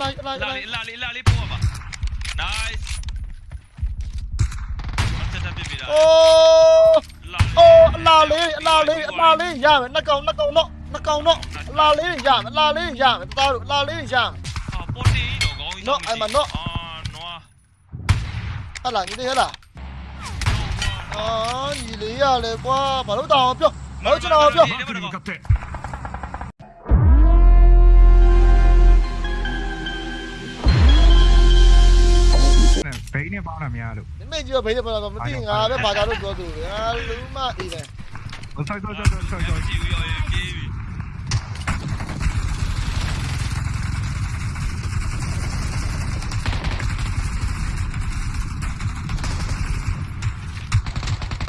လိုက်လိုက်လာလိုက်လေးလာလေးလာလေးပို့ပါ nice တက်တက်ပြပြတာအိုးလာအိုးအလားလေးအလားလေးအလားလေးရမယ်နှစ်ကောင်နှစ်ကောင်တော့နှစ်ကောင်တော့အလားလေးရမယ်အလား မယ်တသားတို့အလားလေးရမယ် ဟာပေါ်တီတော့ကောင်းကြီးအာနွား ဟလာညီလေးဟလာအာညီလေးရလေကွာဘာလို့တောင်းပြောဘာလို့ကျွန်တော်ပြော マークに向かって ဘိန်းနဲ့ပေါင်းတာများလို့ ဒီမေကြီးကဘေးတယ်ဘာလို့မသိငါပဲဘာသာလို့ပြောသူငါလူမအေးတယ် ဆောက်ဆောက်ဆောက်ဆောက်ဆောက်ဆောက် ကြည့်ရရပြေးပြီ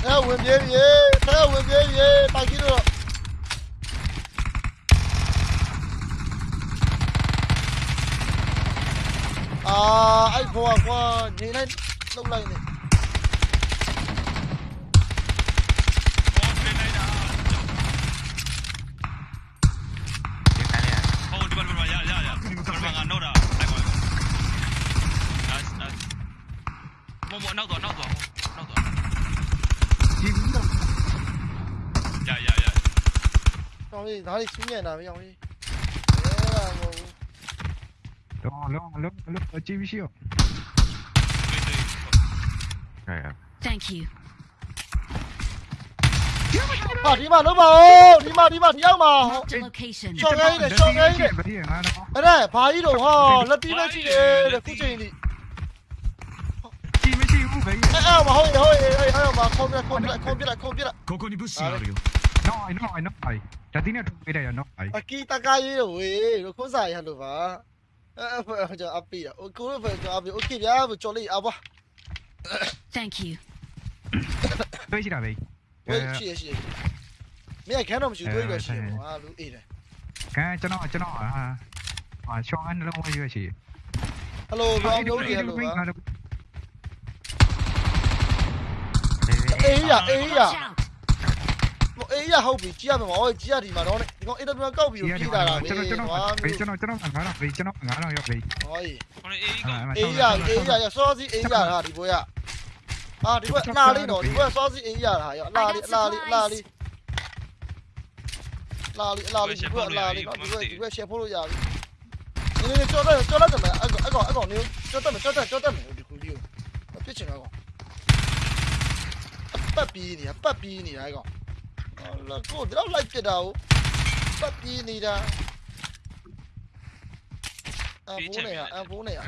အဲဝင်ပြေးပြေးအဲဝင်ပြေးပြေးပါကြီးတော့အာအဲ့ဘောကွာနေ လိုက်လောက်လိုက်နေပေါ်တင်လိုက်တာဟိုဒီမှာရရရဒီမှာကတော့တာအဲ့ကော nice nice မမနောက်တော့နောက် Thank you. Bảo mà. Thank you. Tôi chỉ là vậy. Gì? Mấy anh khán đồng chỉ tôi là gì? À, lũ ít này. Cái cho nó cho nó à. À, cho anh lâu bây giờ chỉ. Hello, ờ, ông đâu kìa hello. Ấy à, ấy à. Một ấy à, hậu bị chia mà mọi chia thì mà nó này. Nó ít nó cao bị chia là. Cho nó cho nó vì cho nó cho nó thằng đó, vì cho nó thằng đó rồi. Rồi. Ấy à, ấy à, số gì ấy à thì bố à. ဒီမှာတော့ဒီကောင်အေးတော့ကောက်ပြီးပြေးတာလားကျွန်တော်ကျွန်တော်ဟာဘေးကျွန်တော်ကျွန်တော်ငါတော့ဘေးကျွန်တော်ငါတော့ရောက်ဘေးဟောခေါင်းအေးကောအေးရအေးရရစောစီအေးရဟာဒီဘွဲရဟာဒီဘွဲအလားလေးတော့ဒီဘွဲစောစီအေးရဟာရအလားလေးအလားလေးအလားလေးလာလီလာလီဒီဘွဲလာလီနော်ဒီဘွဲဒီဘွဲရှယ်ဖို့လို့ရပြီနေနေကြောတော့ကြောတော့တယ်အကောအကောအကောနေကြောတော့ကြောတော့ကြောတော့ဒီကူလီကိုပြစ်ချင်တော့ပတ်ပြီးနေပတ်ပြီးနေတာကောလာကိုတော့လိုက်ပြတာကိုပတ်ပြီးနေတာအဖိုးနေရအဖိုးနေရ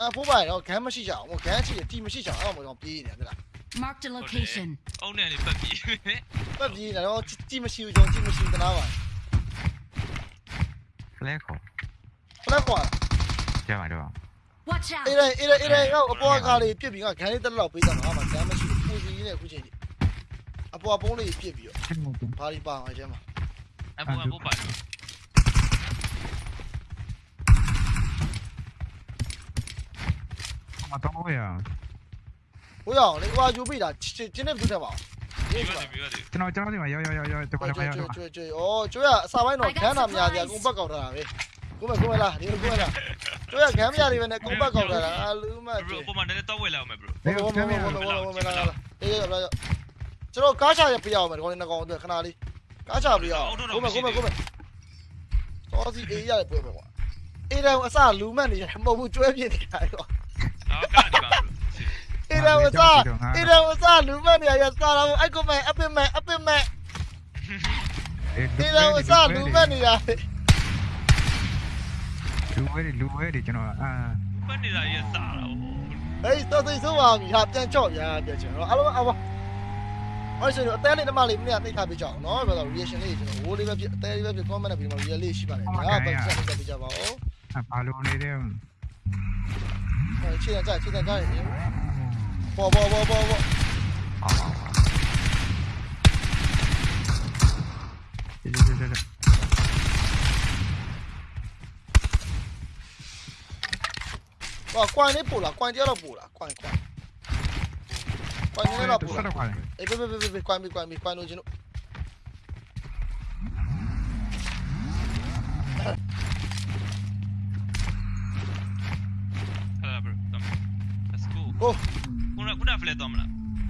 အဖိုးပါတော့ဂမ်းမရှိကြအောင်ဂမ်းရှိတယ်တီမရှိကြအောင်အဲ့တော့ပြေးနေတယ်လား Marked a location. အုံးနဲ့နေပတ်ပြီးပတ်ပြေးနေတော့တီမရှိဘူးကျွန်တော်တီမရှိတနာပါဖလဲခေါ်ဖလက်ကွာကြပါတော့ Watch out. အေးရဲအေးရဲအေးရဲရောက်အပေါ်ကားလေးပြစ်ပြီးကဂမ်းလေးတက်လောက်ပေးတာငါမှဂမ်းမရှိဘူးပူစီနဲ့အခုချိန်ဒီအပေါ်ပုံးလေးပြစ်ပြီးတော့ချင်းမတင်ဘာလီပါအော င်ကျမ်းမှာအပူအပူပါတော့မတော်ရဟိုရအောင်လေဟိုယူပြီးတာချင်းနဲ့ပြတ်တယ်ပါဒီဒီကပါဒီပါဒီကျွန်တော်ကျွန်တော်ဒီမှာရောက်ရောက်ရောက်ရောက်ကျွန်တော်ဒီမှာရောက်ကျွေးကျွေးကျွေးဩကျွေးရအစာပိုင်းတော့ဂမ်းနာများကြီးအကုန်ပတ်ကောက်ထားတာပဲကိုမကိုမလားဒီလိုကိုမလားကျွေးရဂမ်းမရတွေပဲနဲ့အကုန်ပတ်ကောက်ထားတာအလူမဘကျွေးရိုပုံမှန်နဲ့တော့ဝယ်လာအောင်မယ်ဘရိုဘောဘောဘောဘောဘောဘောလာလာအေးရပါကျွန်တော်ကားချရပြရအောင်မယ်ဒီကောင်လေးနှစ်ကောင်အတွက်ခဏလေးကားချပြရအောင်ကိုမကိုမကိုမစောစီအေးရတယ်ပွဲပဲကွာအေးတယ်အစလူမတ်နေတယ်မဟုတ်ဘူးကျွဲပြင်းနေတာကွာအော်ကာဒီပါအေးတယ်အစအေးတယ်အစလူမတ်နေရ စားတော့အိုက်ကိုမဲအပင်မဲအပင်မဲအေးတယ်အစလူမတ်နေတာလူဝဲလူဝဲဒီကျွန်တော်အာဖက်နေတာရစားတာဟေးတော်သိဆိုးပါပြီဟာပြန်ချော့ဗျာပြန်ချော့တော့အားလုံးအဝအဲ့ဆိုတော့အသေးလေးတမလေးမနေ့ကသိထားပြကြအောင်နော်ဘယ်လို reaction လေးကျွန်တော်ဝိုးလေးပဲဖြစ်အသေးလေး ပဲဖြစ် comment နဲ့ပြီးတော့ real လေးရှိပါတယ်ညာပဲဆက်ဆက်ပြကြပါဦးဘာလို့နေတယ်အဲခြေကြခြေကြကြရည်ပေါ်ပေါ်ပေါ်ပေါ်ပေါ်ဒီဒီဒီဟောကွိုင်လေးပို့လား ကိုခုနကခုနဖလက်သွားမလား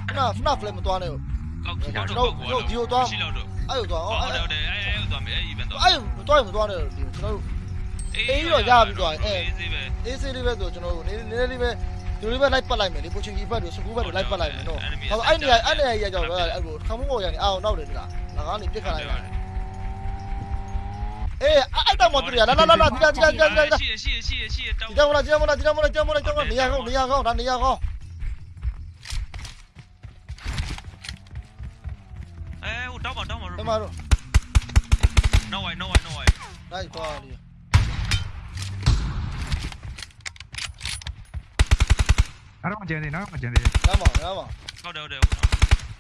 ခဏခဏဖလက်မသွားနဲ့ဟုတ်ကောက်ကျွန်တော်တို့ဒီကိုသွားရှိလောက်တော့အဲ့လိုသွားဟုတ်အောင်တယ်အဲ့ဟုတ်တယ်အဲအဲသွားမယ်အဲ event သွားအဲ့မသွားရင်မသွားနဲ့ဒီကျွန်တော်တို့အေးတော့ရပြီသွားရင်အဲအေးစေးပဲအေးဆေးလေးပဲဆိုကျွန်တော်တို့နည်းနည်းလေးပဲဒီလိုလေးပဲလိုက်ပတ်လိုက်မယ်လေပိုချင်ကြီးဘက်တို့စကူဘက်တို့လိုက်ပတ်လိုက်မယ်နော်ဟောအဲ့နေရာအဲ့နေရာကြီးကြောက်တော့အဲ့လိုခမုန်းပေါ်ရနေအောင်နောက်တယ်လားငါကနေပြစ်ခတ်လိုက်တာ အေးအဲ့တောင်မတူရလာလာလာလာဒီလာဒီလာဒီလာဒီလာရှိရရှိရရှိရရှိရတောင်းဒီကြောင်လာဒီကြောင်လာဒီကြောင်လာဒီကြောင်လာဒီကြောင်လာနေရာကောင်းနေရာကောင်းဒါနေရာကောင်းအဲဟိုတောင်းပါတောင်းပါဒီမှာတော့ no way no way no way လိုက်သွားတယ်အဲ့တော့မကျန်သေးနော်မကျန်သေးလမ်းပါလမ်းပါဟုတ်တယ်ဟုတ်တယ်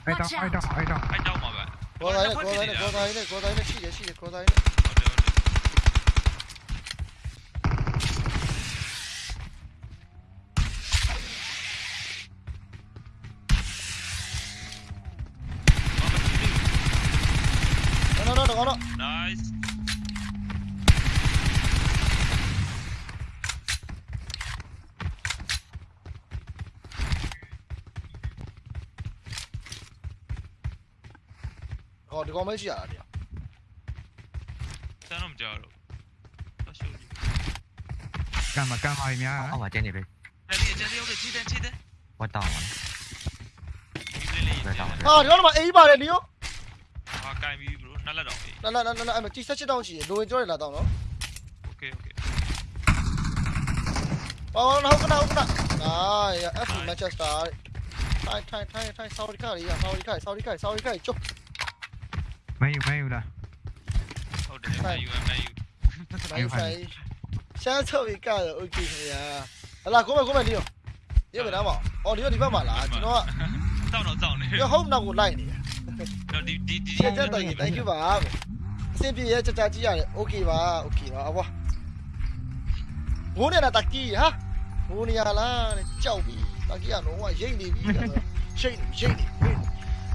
အဲ့တော့အဲ့တော့အဲ့တော့အဲတောင်းပါပဲကောတိုင်းနဲ့ကော ဟောဒီကောင်မရှိရတာတရားတန်းတော့မကြောက်တော့တော့ရှုပ်ကြည့်ကံမကံပါများအောက်မှာကျင်းနေပြီတယ်ဒီကျန်တဲ့ဟုတ်တယ်ကြီးတယ်ကြီးတယ်ဝတ်တောင်းပါဒီလေးလေးဝတ်တောင်းဟာဒီကောင်မှာအေးပါတယ်နီယောဟာကင်ပြီ bro နှစ်လက်တော့ပြီလာလာလာလာအဲ့မှာကြီးဆက်ချစ်တောင်းရှိရလိုဝင်ကြောရလာတော့နော် okay okay အော်ဟုတ်ကနာဟုတ်ကနာအာရ F Manchester ထိုင်ထိုင်ထိုင်ထိုင်ဆော်ဒီကာရီဆော်ဒီကာဆော်ဒီကာဆော်ဒီကာကျုပ် မယူမယူလားဟုတ်တယ်မယူမယူနိုင်ဆိုင်ရှမ်းဆော်ဒီကာတော့ okay ခင်ဗျာဟလာကိုမကိုမနီယောဒီဘက်နားမှာအော်ဒီဒီဘက်မှာလားကျွန်တော်ကတောင်းတော့တောင်းနေဒီဟုတ်နောက်ကိုလိုက်နေတယ်တော့ဒီဒီဒီချက်ချက်တိုင် thank you ပါအဆင်ပြေရဲ့ချက်ချက်ကြည့်ရတယ် okay ပါ okay ပါအဘွားဘိုးနေတာတကီဟာဘိုးနေရလားကြောက်ပြီတကီကတော့ရိတ်နေပြီရှိတ်နေရိတ်နေ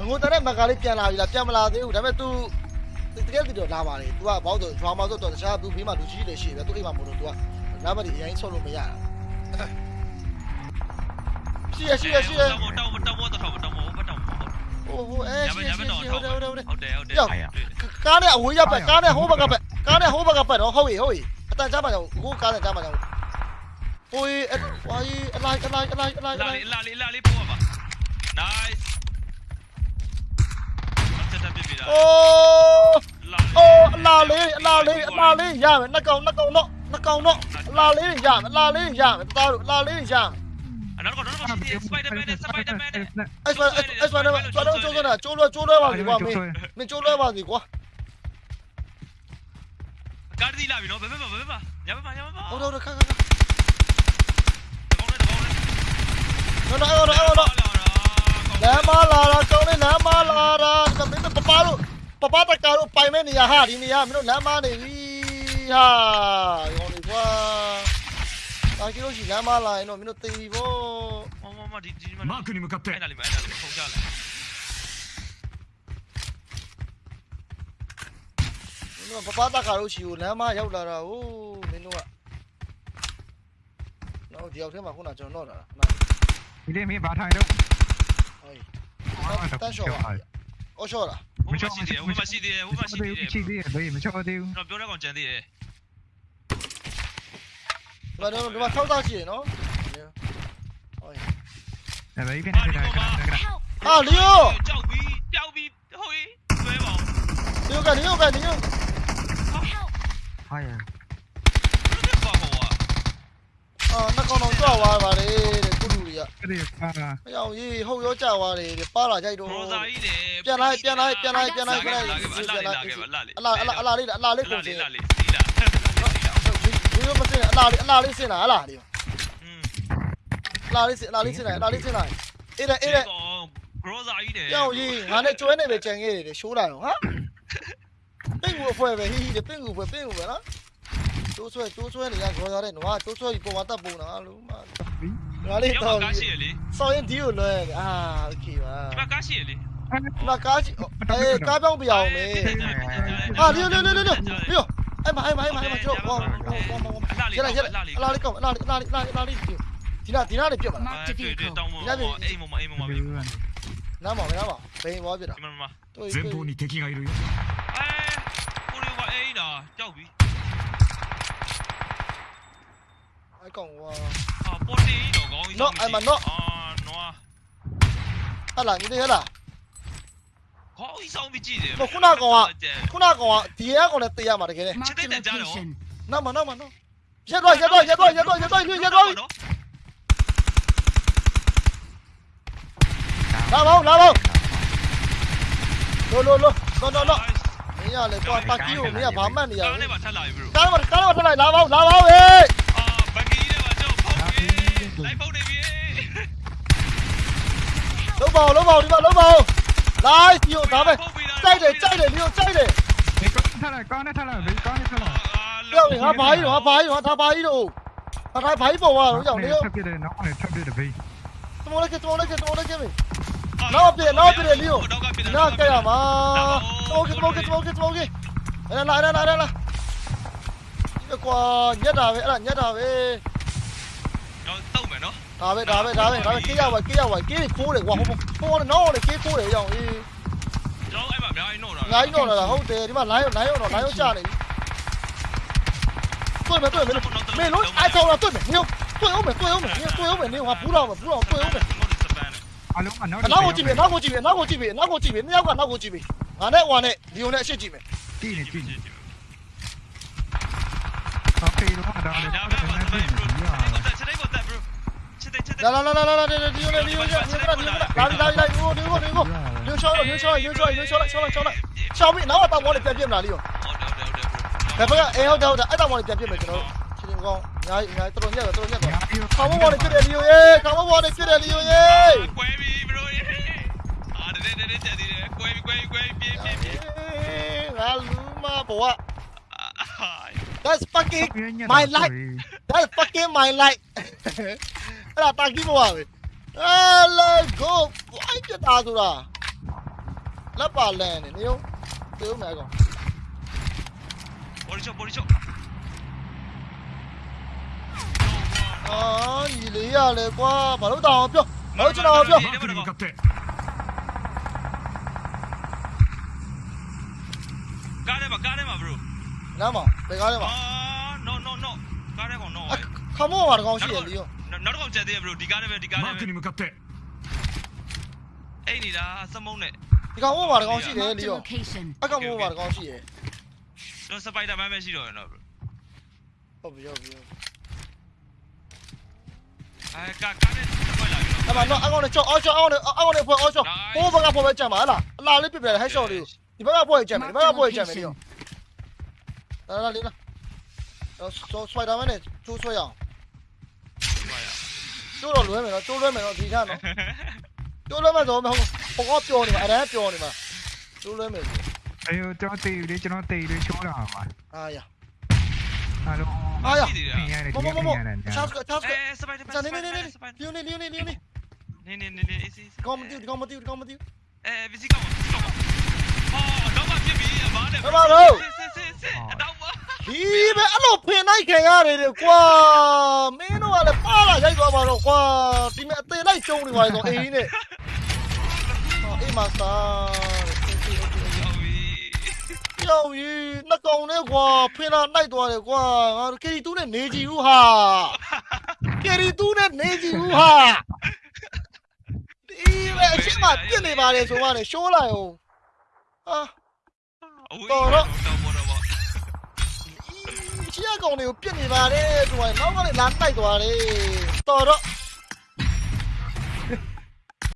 ငိုတဲ့မကလေးပြန်လာပြီလားပြန်မလာသေးဘူးဒါပေမဲ့ तू တကယ်တကယ်လာပါလေ तू ကဘောက်တော့ drama ဆိုတော့တခြား तू ဘေးမှာလူကြီးတွေရှိတယ် तू အိမ်မှာမလို့ तू ကနားမဒီအရင်ဆော့လို့မရတာရှိရရှိရရှိရ တောင်းတောင်းတောင်းတော့တောင်းတောင်းမတောင်းမဟုတ် ဟိုဟိုအဲ ရ ရှိ ပါ ရ ရ ရှိ ပါ ရ တော့ ဟုတ်တယ်ဟုတ်တယ်ဟုတ်တယ် ဟုတ်တယ်ဟုတ်တယ် ကားနဲ့အဝေးရပ်ပဲကားနဲ့ဟိုးဘက်ကပဲကားနဲ့ဟိုးဘက်ကပဲတော့ဟုတ်ပြီဟုတ်ပြီအတန်ကြားမှာကြောင့်ကိုကားနဲ့ကြားမှာကြောင့်ဟိုးအဝါကြီးအလိုက်အလိုက်အလိုက်အလိုက် လာလေးလာလေးလာလေးပို့ပါ nice တက်တက်ပြပြတာအိုးလာအိုးအလာလေးအလာလေးအလာလေးရမယ်နှစ်ကောင်နှစ်ကောင်တော့နှစ်ကောင်တော့အလာလေးရမယ်အလာလေးရမယ်သားတို့အလာလေးရမယ်နောက်တော့တော့ရှိတယ် Spider-Man နဲ့ Spider-Man နဲ့အဲ့ဆိုအဲ့ဆိုအဲ့ဆိုတော့ကျိုးနေတာကျိုးလွှဲကျိုးလွှဲပါစီကွာမင်းမင်းကျိုးလွှဲပါစီကွာကားတီးလာပြီနော်ဘယ်ဘက်မှာဘယ်ဘက်မှာညဘက်မှာညဘက်မှာဟုတ်တော့ခါခါခါကောင်းတယ်ကောင်းတယ်နော်နော်အဲ့တော့အဲ့တော့လမ်းမလာတာကောင်းနေလ ပပတကာတို့ပိုင်မဲ့နေရာဟာဒီနေရာမင်းတို့လမ်းမနေပြီဟာဟောနေကွာတာကီလို့ရှိလမ်းမလာရင်တော့မင်းတို့သိပြီဗောမမမဒီဒီမှာမားကနီမကပ်တဲ့အဲ့ဒါလေးမအဲ့ဒါလေးပုံကြလာမင်းတို့ပပတကာတို့ရှိကိုလမ်းမရောက်လာတာဟိုမင်းတို့ကနော်ဒီရောက်ထဲမှာခုနကျွန်တော်တော့လာတာခဏဒီလေးမင်းဘာထိုင်တော့ဟုတ်တန်ရှော့ပါ အော်ရှော့လားဟိုမရှိသေးဟိုမရှိသေးဟိုမရှိသေးရှိသေးတယ်ဘေးမချောသေးဘူးတော့ပြောတဲ့ကောင်ကြံသေးတယ်ဒီမှာတော့ဒီမှာထောက်သားရှိရနော်ဟိုအဲ့ဘေးကနေနေတာက Help! ဟာလီယိုကြောက်ပြီးပျောက်ပြီးဟိုကြီးဆွဲပါအောင်လီယိုကလီယိုကလီယို Help! ဟာရဘယ်လိုပါဟောအာနှကောင်တော့ကြွားသွားပါလေတဲ့ ကုလူတွေကအဲ့ဒီအာမရောက်ရေးဟုတ်ရောကြွားသွားတယ်တဲ့ပါလာကြိုက်တော့ဘရိုဇာကြီးတယ်ပြန်လိုက်ပြန်လိုက်ပြန်လိုက်ပြန်လိုက်ပြန်လိုက်လာခဲ့ပါလာခဲ့ပါလာလေးအလားအလားအလားလေးအလားလေးလာကုန်စလေးင်လာလေးစီလာစီလာဒီလိုမစင်အလားလေးအလားလေးစင်လာဟလားဒီอืมအလားလေးစင်အလားလေးစင်လာအလားလေးစင်လာအေးတဲ့အေးတဲ့ဘရိုဇာကြီးတယ်ကြောက်ရေးငါနဲ့ကျွဲနေပဲကြံခဲ့တယ်ရှိုးလာတော့ဟာပင့်ကူအဖွဲပဲဟီးဟီးပင့်ကူပဲပင့်ကူပဲနော်တိုးဆွဲတိုးဆွဲနေရခေါ်ရတဲ့နွားတိုးဆွဲပြီးပေါ်မှာတက်ပုံတာလို့မ ငါလေး ရော တော့ ကားရှိရလေ စောင်းရင်ဒီကိုလွဲအာโอเคပါ ဒီမှာကားရှိရလေ မကားကြီးအေးကားပြောင်းပြအောင်မေဟာဒီလိုလိုလိုလိုပြီးတော့အဲ့မအဲ့မအဲ့မအဲ့မကျွန်တော်ဟောဟောဟောဟောရလိုက်ရလိုက်အလားလေးကောင်းအလားလေးအလားလေးအလားလေးအလားလေး ဒီနာဒီနာနေပြစ်မလား Mark the 对对 vehicle. တောင်းမအိမ်မမအိမ်မမ ဒီ ဒီ လိုကနေ နားမောင်နားမောင်ဘယ်ဘောပြစ်တာ မှာမှာ တွေ့ 前方に敵がいるよ အဲကို ရီကအိမ်တာကြောက်ပြီအကောင်ဝါအာပေါ်တင်တော့ကောင်းကြီးအာနော်ဟာလာညီလေးဟလာခေါင်းကြီးဆောင်ပြီးကြည့်တယ်ခုနကောင်ကဒီရဲကောင်နဲ့တေးရမှာတကယ်လေ Mark the Chete, Jalo. location. နားမနားမနားရက်တော့ရက်တော့ရက်တော့ရက်တော့ရက်တော့ရက်တော့လာပါဦးလာပါဦးလိုလိုလိုလောလောလောမင်းရလေကွာတာကီကိုမင်းကဘာမှတ်နေရကားလဲနဲ့ပါထက်လာပြီ bro ကားမကားမထလိုက်လာပါဦးလာပါဦးဟေး အာဘက်ကီနဲ့ပါကြောက်ဖောက်ပြီလိုက်ဖောက်နေပြီ လုံးပါဦးလုံးပါဦးဒီမှာလုံးပါဦးလိုက်စီကိုဒါပဲကြိုက်တယ်ကြိုက်တယ်ဒီကိုကြိုက်တယ်ဒီကောင်းထလာကောင်းနဲ့ထလာဘေးကောင်းနဲ့ထလာပြောင်းဟာဘာကြီးတော့ဟာဘာကြီးတော့ဒါဘာကြီးတော့ဟာဒါဘာကြီးပေါ်သွားတော့ကြောက်နေရောထပ်ပြတယ်နောက်နဲ့ထပ် ဒါပဲဒါပဲဒါပဲဒါပဲကေးရပါကေးရပါကေးခိုးတယ်ကွာဟိုဟိုနော်လေကေးခိုးတယ်ရောအေးကျွန်တော်အဲ့မှာအများကြီးတော့တာငါကြီးတော့လာဟုတ်တယ်ဒီမှာလိုင်းလိုင်းရောတော့လိုင်းရောကြာနေပြီတွေ့မယ်တွေ့မယ်မင်းလုံးအိုက်ဆောင်တော့တွေ့မယ်ညတွေ့အောင်မယ်တွေ့အောင်မယ်ညတွေ့အောင်မယ်ညဟာဘူးတော့ဘူးတော့တွေ့အောင်မယ်အလုံးကနောက်နောက်ကိုကြည့်ပြီနောက်ကိုကြည့်ပြီနောက်ကိုကြည့်ပြီနောက်ကိုကြည့်ပြီနှစ်ယောက်ကနောက်ကိုကြည့်ပြီငါနဲ့ဟွာနဲ့ဒီုံနဲ့အရှိကြည့်မယ်ကြည့်နေကြည့်နေတော့ပေတော့ဒါလည်းဒါတော့ပဲနေဒါပဲပြီ bro ညာချက်တဲ့ကိုတက် bro ချက်တဲ့ချက်တဲ့လာလာလာလာလာဒီုံနဲ့ဒီုံနဲ့ဒီုံနဲ့ဒီုံနဲ့လာလာလာဒီကိုဒီကိုဒီကိုညချောင်းညချောင်းညချောင်းညချောင်းချောင်းချောင်းချောင်းပြီ နောက်ကတောင်ပေါ်နဲ့ပြန်ပြစ်မလားလီယိုဟုတ်တယ်ဟုတ်တယ်ဟုတ်တယ်ဘယ်ဘက်ကအဲဟုတ်တယ်ဟုတ်တယ်အဲ့တောင်ပေါ်နဲ့ပြန်ပြစ်မယ်ကျွန်တော်ချင်းချင်းကောင်းအများကြီးအများကြီးတော်တော်ညက်တော်တော်ညက်တော့ညာပြီးခေါင်းပေါ်နဲ့ပြစ်တယ်လီယိုရေခေါင်းပေါ်နဲ့ပြစ်တယ်လီယိုရေကွဲပြီ bro အာတဲ့တဲ့တဲ့တဲ့တဲ့ကွဲပြီကွဲပြီကွဲပြီပြင်းပြင်းပြင်းငါလူမဘဝ That's fucking my life That's fucking my life အဲ့ဒါတာကီးဘဝပဲအဲလေဂိုအိုက်ပြတာဆိုတာလက်ပါလန်နေနေရောတေဦးမယ်ကောင်ပေါ်ချိုပေါ်ချိုအော်ညီလေးရလေကွာဘာလို့တောင်းအောင်ပြောမဟုတ်ကျွန်တော်ပြောကားရဲပါကားရဲပါ bro နားမဘယ်ကားရဲပါ no no no ကားရဲကောင် no ခမောပါတကောင်ရှိရလीရော နောက်တစ်ခေါက်ကျန်သေးရ bro ဒီကားထဲပဲဒီကားထဲ マー ပဲ クに向かって အိတ်နေတာစမုံနဲ့ ဒီကောင်မောပါတကောင်ရှိတယ် Mark လီ the ယော location. အကောင်မောပါတကောင်ရှိရ ကျွန်တော်စပိုက်ဒါမန်ပဲရှိတော့ရနော် bro ဟုတ်ပြီဟုတ်ပြီ အဲကားကားနဲ့ထွက်လာပြီ အဲ့မှာတော့အကောင်နဲ့ချောအော်ချောအော်နဲ့အော်နဲ့ဖွဲ့အော်ချောဟိုဘက်ကဖွဲ့ပဲကြံပါဟလားအလားလေးပြပြဟက်ရှော့လေးကိုဒီဘက်ကဖွဲ့ကြံမယ်ဒီဘက်ကဖွဲ့ကြံမယ်လီယောလာလာလေးလာတော့စပိုက်ဒါမန်နဲ့ကျိုးဆွဲရအောင် ကျိုးတော့လွဲမယ်နော်ကျိုးလွဲမယ်နော်ဒီထားနော်ကျိုးလွဲမယ်ဆိုမဟုတ်ဘောကပျော်နေမှာအရန်ပျော်နေမှာကျိုးလွဲမယ်ဆိုအေးကျွန်တော်တေးလေကျွန်တော်တေးလေချိုးတာပါအာရအားလုံးအာရပြင်ရတယ်မဒီမမမပြင်ရတယ်ချားစကချားစကအဲစပိုက်ဒါမန်ဇာစနေပိုနေက်နေဒါနေမန်စပိုက်လီယိုနေလီယိုနေလီယိုနေနေနေနေနေအေးစီးကောင်းမတီးကောင်းမတီးကောင်းမတီးအဲဗီစီကောင်ဗီစီကောင်အော်တော့မှပြစ်ပြီအမားနဲ့ဘာလို့စစ်စစ်စစ်အတော့မ ဒီပဲအဲ့လိုဖင်လိုက်ခင်ရတယ်လေကွာမင်းတို့ကလည်းပါလာရိုက်သွားပါတော့ကွာဒီမဲ့အသေးလိုက်ကျုံနေပါလေဆိုအေးနဲ့ဟောအေးမစာဟုတ်ပြီပြောင်းကြီးနှကောင်နဲ့ကွာဖင်လာလိုက်သွားတယ်ကွာငါကယ်ရီတူးနဲ့နေကြည့်ဦးဟာကယ်ရီတူးနဲ့နေကြည့်ဦးဟာဒီပဲအချင်းမပြစ်နေပါလေဆိုမှလည်းရှိုးလိုက်အောင်ဟာတော့တော့တော့တော့ ချီရကောင်တွေကိုပြစ်နေပါလေဆိုရင်နောက်ကလည်းလာတိုက်သွားတယ်တော်တော့